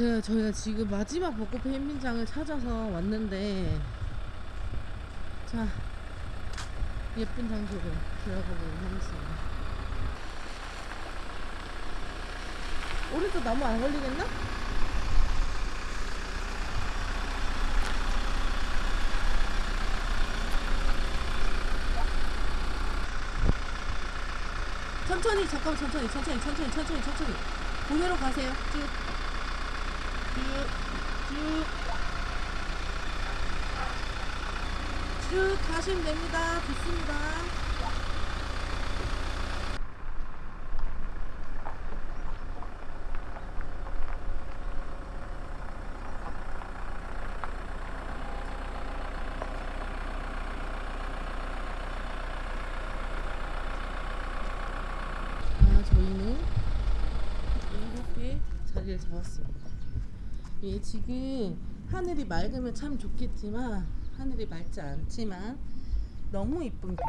제가 저희가 지금 마지막 벚꽃 캠핑장을 찾아서 왔는데 자 예쁜 장소로 들어가 보도록 하겠습니다. 오른쪽 나무 안 걸리겠나? 천천히 잠깐 천천히 천천히 천천히 천천히 천천히 고개로 가세요 쭉 쭉쭉. 쭉 가시면 됩니다. 좋습니다. 아, 저희는 이렇게 자리를 잡았습니다. 예, 지금 하늘이 맑으면 참 좋겠지만 하늘이 맑지 않지만 너무 이쁜 view.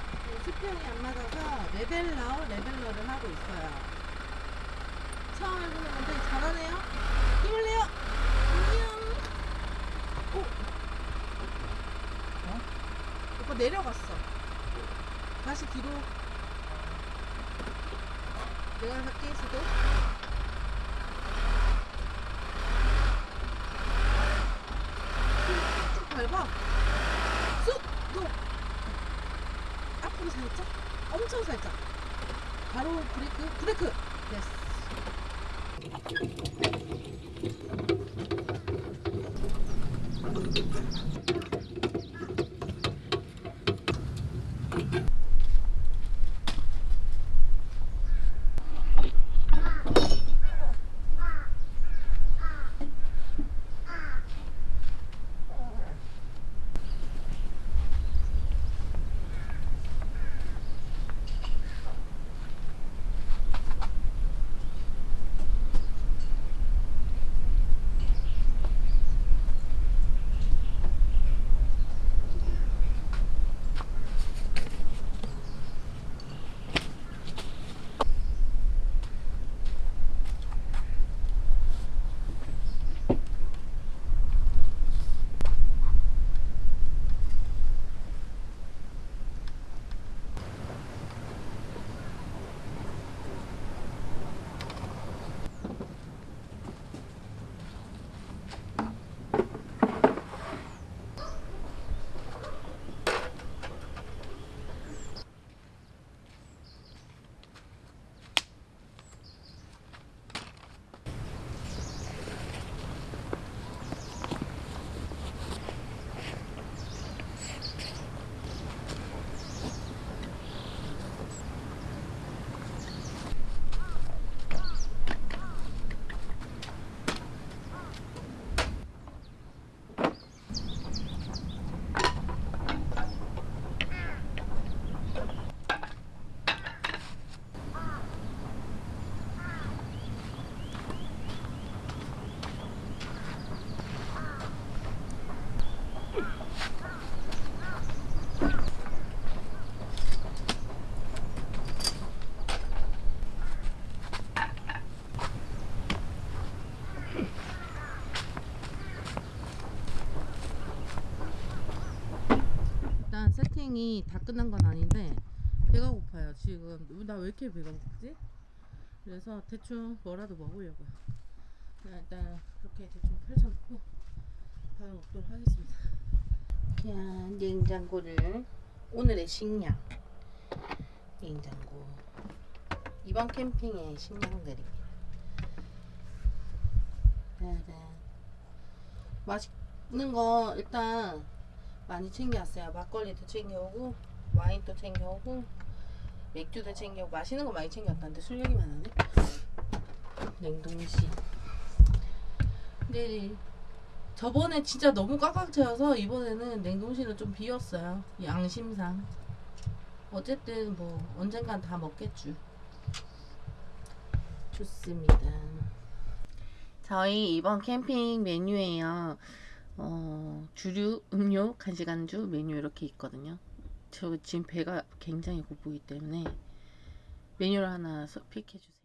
예, 수평이 안 맞아서 leveler, leveler를 하고 있어요. 처음 해보는 건데 잘하네요. 힘을 내요. 안녕. 오. 어? 오빠 내려갔어. 다시 뒤로 내가 할게 수도 쭉 밟아 쑥도 앞으로 살짝 엄청 살짝 바로 브레이크 브레이크 세팅이 다 끝난 건 아닌데 배가 고파요. 지금 나 왜 이렇게 배가 고프지? 그래서 대충 뭐라도 먹으려고요. 일단 그렇게 대충 펼쳐놓고 밥을 먹도록 하겠습니다. 그냥 냉장고를 오늘의 식량. 냉장고. 이번 캠핑의 식량들입니다. 짜잔. 맛있는 거 일단 많이 챙겨왔어요. 막걸리도 챙겨오고 와인도 챙겨오고 맥주도 챙겨오고 맛있는 거 많이 챙겨왔다는데 술 얘기만 하네. 냉동실. 근데 저번에 진짜 너무 꽉꽉 채워서 이번에는 냉동실은 좀 비웠어요. 양심상. 어쨌든 뭐 언젠간 다 먹겠죠. 좋습니다. 저희 이번 캠핑 메뉴에요. 어, 주류, 음료, 간식 안주 메뉴 이렇게 있거든요. 저 지금 배가 굉장히 고프기 때문에 메뉴를 하나 픽해 주세요.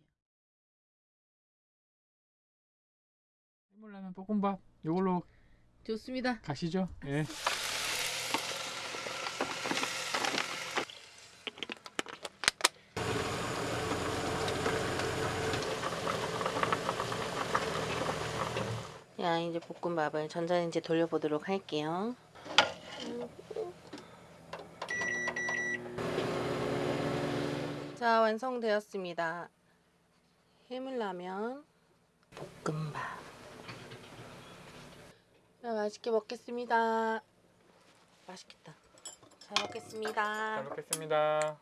해물라면 볶음밥 요걸로 좋습니다. 가시죠. 예. 이제 볶음밥을 전자레인지 돌려보도록 할게요. 자 완성되었습니다. 해물라면 볶음밥. 자 맛있게 먹겠습니다. 맛있겠다. 잘잘 먹겠습니다. 먹겠습니다.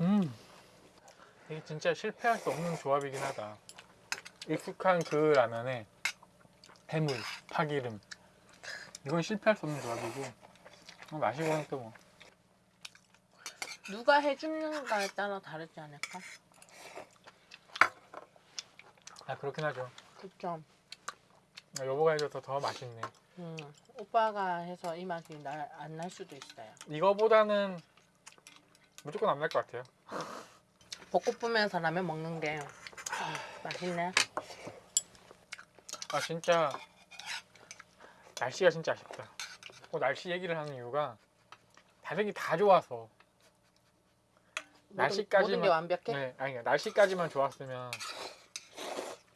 음, 이게 진짜 실패할 수 없는 조합이긴 하다. 익숙한 그 라면에 해물, 파기름. 이건 실패할 수 없는 조합이고 어, 마시고는 또 뭐. 누가 해주는가에 따라 다르지 않을까? 아 그렇긴 하죠. 그쵸. 아, 여보가 해줘서 더 맛있네. 음, 오빠가 해서 이 맛이 안날 수도 있어요. 이거보다는 무조건 안 날 것 같아요. 벚꽃 보면서 라면 먹는 게 맛있네. 아 진짜 날씨가 진짜 아쉽다. 어, 날씨 얘기를 하는 이유가 다른 게 다 좋아서 날씨까지만- 모든 게 완벽해. 네, 아니 날씨까지만 좋았으면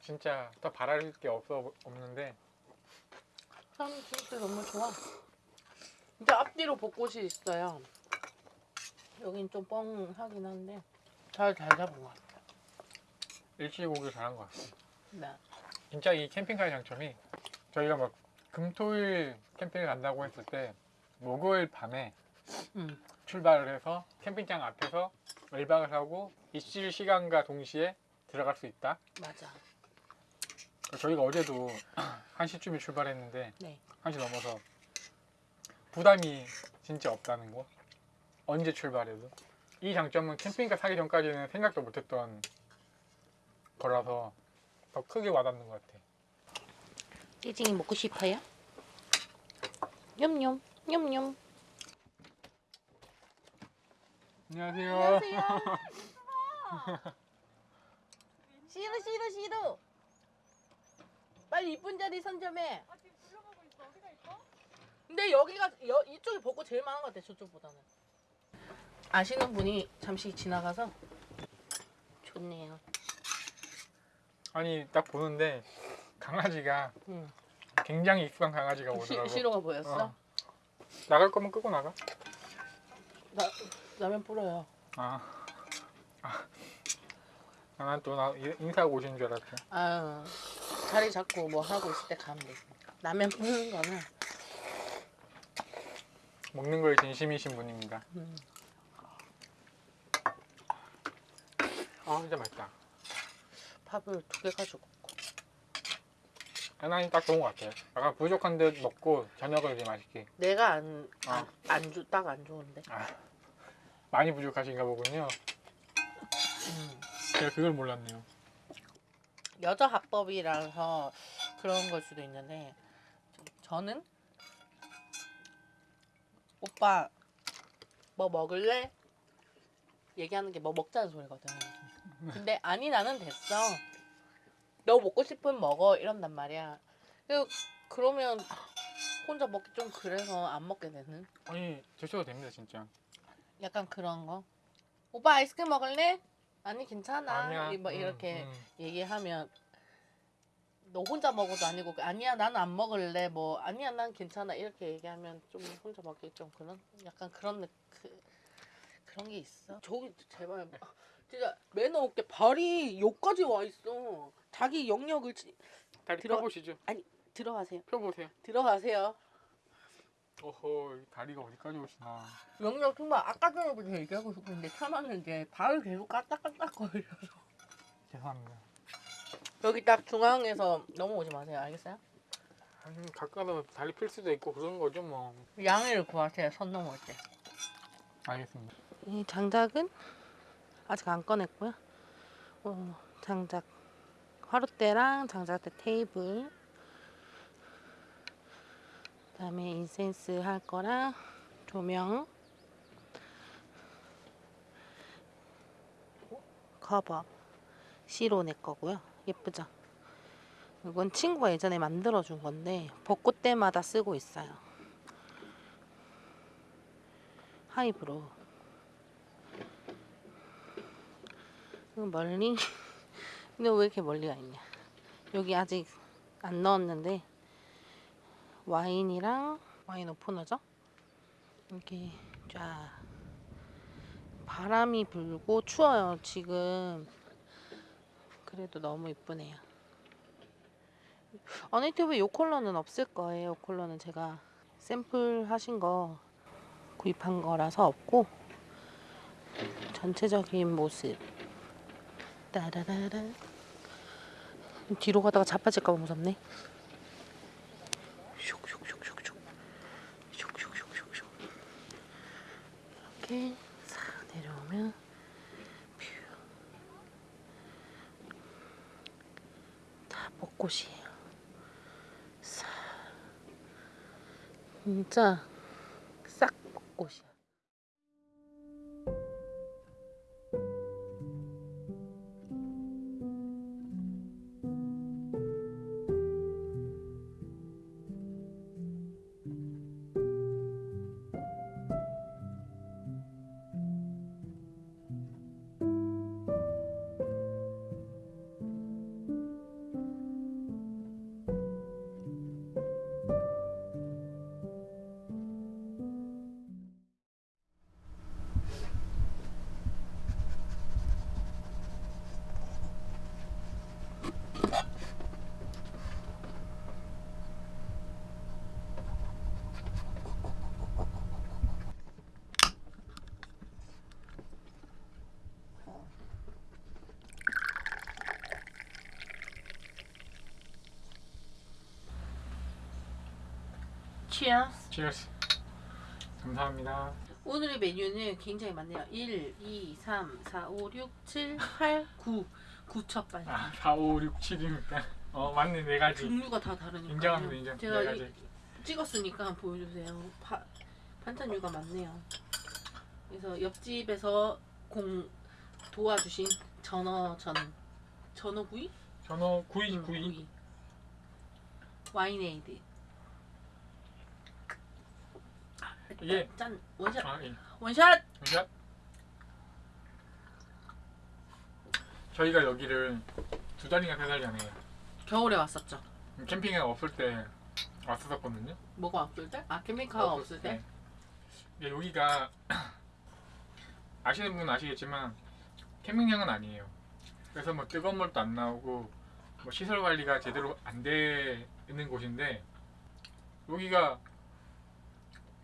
진짜 더 바랄 게 없어 없는데 참 진짜 너무 좋아. 이제 앞뒤로 벚꽃이 있어요. 여긴 좀 뻥하긴 한데 잘 잘 잡은 것 같아. 오길 잘한 것 같아요. 네. 진짜 이 캠핑카의 장점이 저희가 막 금토일 캠핑을 간다고 했을 때 목요일 밤에 음. 출발을 해서 캠핑장 앞에서 1박을 하고 입실 시간과 동시에 들어갈 수 있다. 맞아. 저희가 어제도 1시쯤에 출발했는데 네. 1시 넘어서 부담이 진짜 없다는 거. 언제 출발해도. 이 장점은 캠핑카 사기 전까지는 생각도 못했던 거라서 더 크게 와닿는 것 같아. 찌징이 먹고 싶어요? 냠냠 냠냠. 안녕하세요. 싫어 싫어 싫어. 빨리 이쁜 자리 선점해. 근데 여기가 여, 이쪽이 벚꽃 제일 많은 것 같아 저쪽보다는. 아시는 분이 잠시 지나가서 좋네요. 아니 딱 보는데 강아지가 응. 굉장히 익숙한 강아지가 시, 오더라고. 시 로가 보였어? 어. 나갈 거면 끄고 나가. 나 라면 뿌려요. 아. 아. 난또 인사하고 오신 줄 알았죠. 아유 자리 잡고 뭐 하고 있을 때 가면 되지. 라면 뿌는 거는 먹는 거에 진심이신 분입니다. 음, 아 진짜 맛있다. 밥을 두 개 가지고. 하나님 딱 좋은 것 같아요. 약간 부족한 듯 먹고 저녁을 이제 맛있게. 내가 안, 어. 안, 안 주, 딱 안 좋은데. 아, 많이 부족하신가 보군요. 음. 제가 그걸 몰랐네요. 여자 합법이라서 그런 걸 수도 있는데 저는 오빠 뭐 먹을래? 얘기하는 게 뭐 먹자는 소리거든. 근데 아니 나는 됐어. 너 먹고 싶으면 먹어 이런단 말이야. 그 그러면 혼자 먹기 좀 그래서 안 먹게 되는 아니 드셔도 됩니다 진짜. 약간 그런 거. 오빠 아이스크림 먹을래? 아니 괜찮아. 아니야. 이- 뭐 음, 이렇게 음. 얘기하면 너 혼자 먹어도 아니고 아니야 나는 안 먹을래 뭐 아니야 난 괜찮아 이렇게 얘기하면 좀 혼자 먹기 좀 그런 약간 그런 느- 그 그런 게 있어 저기 제발 진짜 매너 없게 발이 여기까지 와 있어 자기 영역을 지- 다리 들어- 펴보시죠. 들어가세요 펴보세요. 들어가세요 어허 이 다리가 어디까지 오시나. 영역 정말 아까 전에부터 얘기하고 싶었는데 참았는데 발을 계속 까딱까딱 거려요 죄송합니다. 여기 딱 중앙에서 넘어오지 마세요 알겠어요? 아니 가까워 다리 필 수도 있고 그런 거죠 뭐. 양해를 구하세요 선 넘을 때 알겠습니다. 이 장작은 아직 안 꺼냈고요. 어, 장작 화롯대랑 장작대 테이블 그 다음에 인센스 할 거랑 조명 커버 시로 내 거고요. 예쁘죠? 이건 친구가 예전에 만들어준 건데 벚꽃 때마다 쓰고 있어요. 하이브로. 이 멀리? 근데 왜 이렇게 멀리가 있냐? 여기 아직 안 넣었는데 와인이랑 와인 오프너죠? 이렇게 쫙 바람이 불고 추워요 지금. 그래도 너무 이쁘네요. 어니튜브 요 컬러는 없을 거예요. 요 컬러는 제가 샘플 하신 거 구입한 거라서 없고 전체적인 모습 따라라라 뒤로 가다가 자빠질까 봐 무섭네 슉슉슉슉슉 슉슉슉슉슉 이렇게 싹 내려오면 view. 다 벚꽃이에요. 싹. 진짜 싹 벚꽃이야. Cheers. 치얼스. 감사합니다. 오늘의 메뉴는 굉장히 많네요. 1, 2, 3, 4, 5, 6, 7, 8, 9. 9첩 빨리. 아, 4, 5, 6, 7이니까. 어, 맞네, 네 가지. 종류가 다 다르니까. 인정합니다, 인정. 제가 네. 찍었으니까 보여주세요. 파, 반찬류가 많네요. 그래서 옆집에서 공 도와주신 전어전 전어구이? 전어 구이, 응, 구이. 와인에이드. 이게- 짠 원샷 아, 예. 원샷. 자. 저희가 여기를 두 달인가 세달 전에 겨울에 왔었죠. 캠핑에 없을 때 왔었거든요. 뭐가 없을 때? 아 캠핑카가 없을 때? 근데 여기가 아시는 분은 아시겠지만 캠핑장은 아니에요. 그래서 뭐 뜨거운 물도 안 나오고 뭐 시설 관리가 제대로 안 되는 곳인데 여기가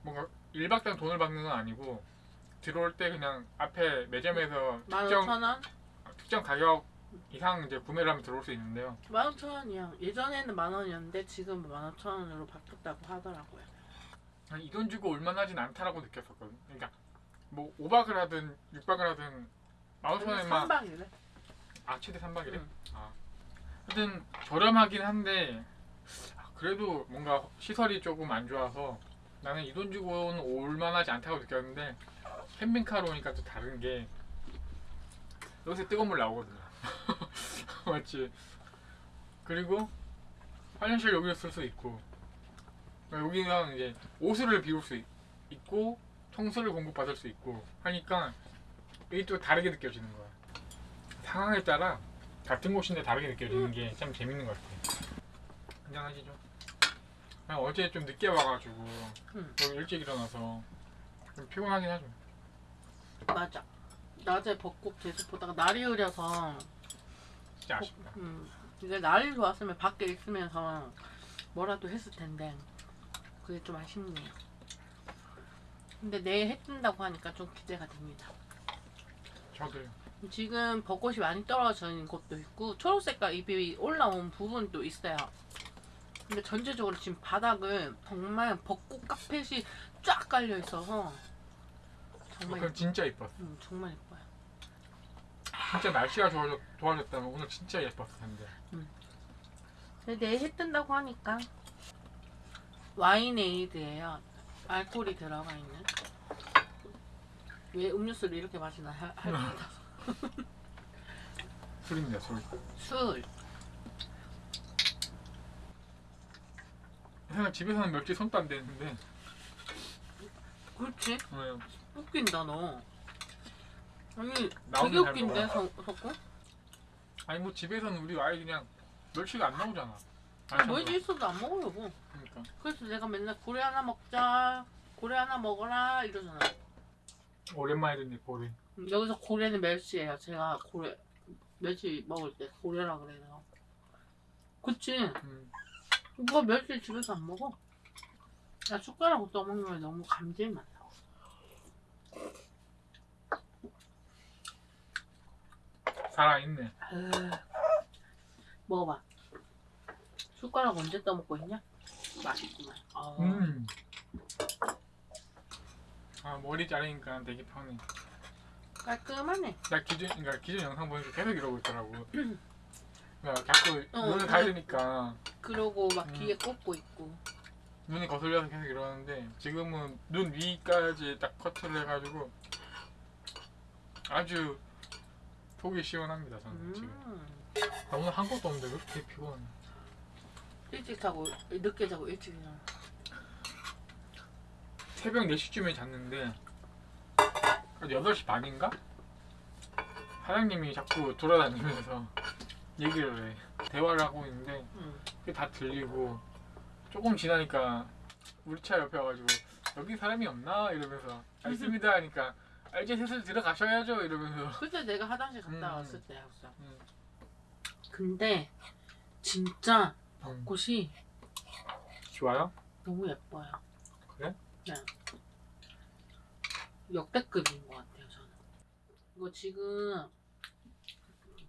뭔가 1박당 돈을 받는 건 아니고 들어올 때 그냥 앞에 매점에서 특정 15,000원? 특정 가격 이상 이제 구매를 하면 들어올 수 있는데요. 15,000원이요. 예전에는 만 원이었는데 지금 15,000원으로 바뀌었다고 하더라고요. 이 돈 주고 올만하진 않다라고 느꼈었거든. 그러니까 뭐 5박을 하든 6박을 하든 15,000원에만 3박이래. 아 최대 3박이래? 응. 아. 하여튼 저렴하긴 한데 아, 그래도 뭔가 시설이 조금 안 좋아서 나는 이 돈 주고는 올만하지 않다고 느꼈는데 캠핑카로 오니까 또 다른 게 여기서 뜨거운 물 나오거든요 맞지? 그리고 화장실 여기서 쓸수 있고 여기는 이제 옷을 비울 수 있, 있고 청소를 공급받을 수 있고 하니까 이게 또 다르게 느껴지는 거야 상황에 따라 같은 곳인데 다르게 느껴지는 게 참 재밌는 것 같아요. 한잔하시죠. 그냥 어제 좀 늦게 와가지고 응. 오늘 일찍 일어나서 좀 피곤하긴 하죠. 맞아. 낮에 벚꽃 계속 보다가 날이 흐려서 진짜 아쉽다. 음, 이게 날이 좋았으면 밖에 있으면서 뭐라도 했을 텐데 그게 좀 아쉽네요. 근데 내일 해 뜬다고 하니까 좀 기대가 됩니다. 저도요. 지금 벚꽃이 많이 있는 곳도 있고 초록색깔 잎이 올라온 부분도 있어요. 근데 전체적으로 지금 바닥은 정말 벚꽃 카펫이 쫙 깔려 있어서 정말 그건 진짜 예뻤어. 음, 정말 예뻐요. 진짜 날씨가 좋아졌, 좋아졌다면 오늘 진짜 예뻤을 텐데. 근데 내일 해 뜬다고 하니까 와인에이드예요. 알코올이 들어가 있는. 왜 음료수를 이렇게 마시나 할, 같아서. 술입니다, 술. 술. 그냥 집에서는 멸치 손도 안 대는데 그렇지. 어, 웃긴다 너. 아니 나오면 되게 잘 웃긴데 먹어. 석- 석구? 아니 뭐 집에서는 우리 아이 그냥 멸치가 안 나오잖아. 뭐지 있어도 안 먹어 여보. 그러니까 그래서 내가 맨날 고래 하나 먹자. 고래 하나 먹어라 이러잖아. 오랜만에 듣네 고래. 여기서 고래는 멸치예요. 제가 고래 멸치 먹을 때 고래라 그래요. 그치? 음. 이거 멸치 집에서 안 먹어. 나 숟가락으로 떠먹는 게 너무 감질맛나. 살아있네. 에휴. 먹어봐. 숟가락 언제 떠먹고 있냐? 맛있구만. 아, 음. 아 머리 자르니까 되게 편해. 깔끔하네. 나 기존 그러니까 기존 영상 보니까 계속 이러고 있더라고. 그러니까 자꾸 어, 눈을 어. 가리니까 그러고 막 음. 귀에 꽂고 있고. 눈이 거슬려서 계속 이러는데 지금은 눈 위까지 딱 커트를 해가지고 아주 속이 시원합니다 저는 지금. 음. 나 오늘 한 것도 없는데 왜 이렇게 피곤해? 일찍 자고 늦게 자고 일찍 일어나. 새벽 4시쯤에 잤는데 8시 반인가? 사장님이 자꾸 돌아다니면서 얘기를 해 대화를 하고 있는데 응. 그게 다 들리고 조금 지나니까 우리 차 옆에 와가지고 여기 사람이 없나? 이러면서 아 있습니다 하니까 아 이제 슬슬 들어가셔야죠 이러면서 그때 내가 화장실 갔다 음. 왔을 때였어. 음. 근데 진짜 음. 꽃이 좋아요? 너무 예뻐요. 그래? 네. 역대급인 것 같아요, 저는. 이거 지금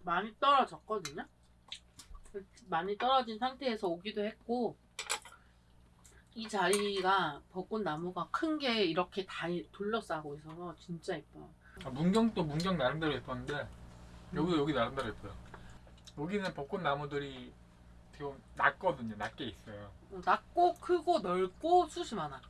많이 떨어졌거든요? 많이 떨어진 상태에서 오기도 했고, 이 자리가 벚꽃 나무가 큰 게 이렇게 다 둘러싸고 있어서 진짜 예뻐요. 아, 문경도 문경 나름대로 예뻤는데 여기도 여기 나름대로 예뻐요 여기는 벚꽃 나무들이 되게 낮거든요 낮게 있어요 낮고 크고 넓고 숱이 많아.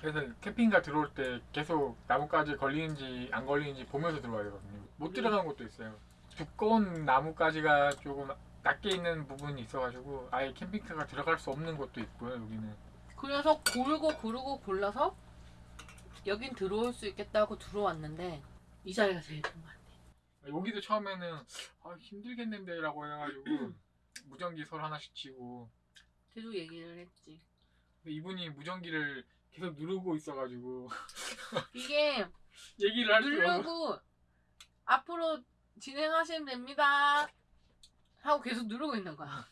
그래서 캠핑카 들어올 때 계속 나뭇가지 걸리는지 안 걸리는지 보면서 들어와야 되거든요. 못 들어가는 곳도 있어요. 두꺼운 나뭇가지가 조금 낮게 있는 부분이 있어가지고 아예 캠핑카가 들어갈 수 없는 곳도 있고요. 여기는 그래서 고르고 고르고 골라서 여긴 들어올 수 있겠다고 들어왔는데 이 자리가 제일 좋은 것 같아. 여기도 처음에는 아, 힘들겠는데 라고 해가지고 무전기 설 하나씩 치고 계속 얘기를 했지. 근데 이분이 무전기를 계속 누르고 있어가지고 이게 얘기를 할 수가. 누르고 앞으로 진행하시면 됩니다. 하고 계속 누르고 있는 거야.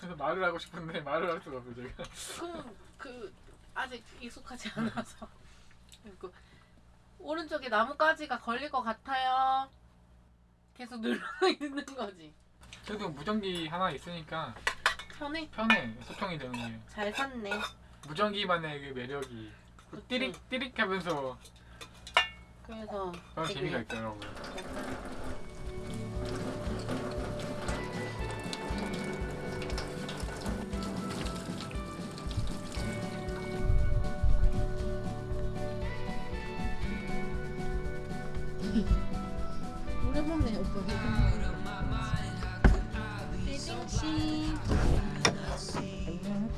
그래서 말을 하고 싶은데 말을 할 수가 없어 제가. 그럼 그 아직 익숙하지 않아서. 그리고 오른쪽에 나뭇가지가 걸릴 것 같아요. 계속 누르고 있는 거지. 그래도 무전기 하나 있으니까 편해. 편해 소통이 되는 게. 잘 샀네. 무전기만의 그 매력이 그 그치. 띠릭 띠릭 하면서 그래서 그런 재미가 있더라고요. 오랜 만에 오빠 혜진 씨 안녕